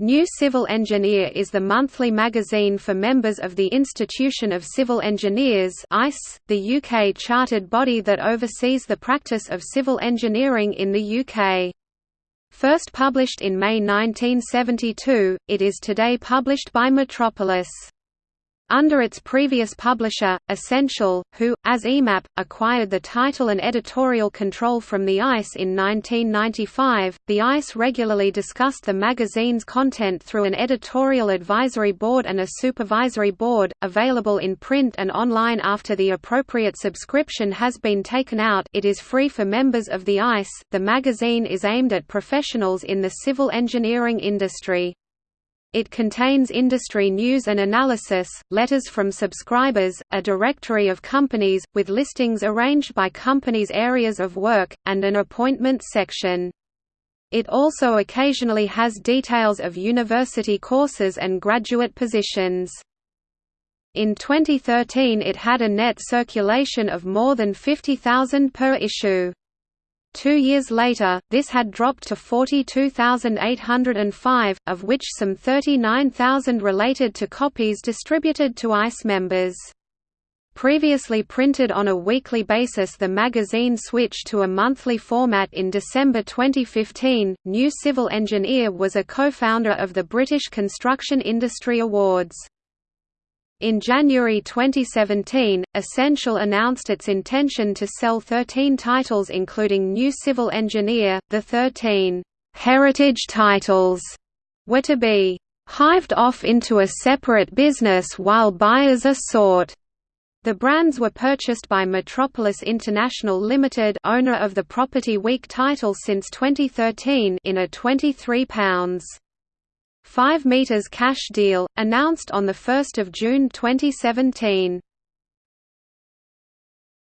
New Civil Engineer is the monthly magazine for members of the Institution of Civil Engineers the UK chartered body that oversees the practice of civil engineering in the UK. First published in May 1972, it is today published by Metropolis. Under its previous publisher, Ascential, who, as EMAP, acquired the title and editorial control from The ICE in 1995, The ICE regularly discussed the magazine's content through an editorial advisory board and a supervisory board, available in print and online after the appropriate subscription has been taken out it is free for members of The ICE. The magazine is aimed at professionals in the civil engineering industry. It contains industry news and analysis, letters from subscribers, a directory of companies, with listings arranged by companies' areas of work, and an appointments section. It also occasionally has details of university courses and graduate positions. In 2013 it had a net circulation of more than 50,000 per issue. Two years later, this had dropped to 42,805, of which some 39,000 related to copies distributed to ICE members. Previously printed on a weekly basis the magazine switched to a monthly format in December 2015. New Civil Engineer was a co-founder of the British Construction Industry Awards. In January 2017, Ascential announced its intention to sell 13 titles including New Civil Engineer. The 13 heritage titles were to be hived off into a separate business while buyers are sought. The brands were purchased by Metropolis International Limited, owner of the Property Week title since 2013, in a £23 5 meters cash deal, announced on 1 June 2017.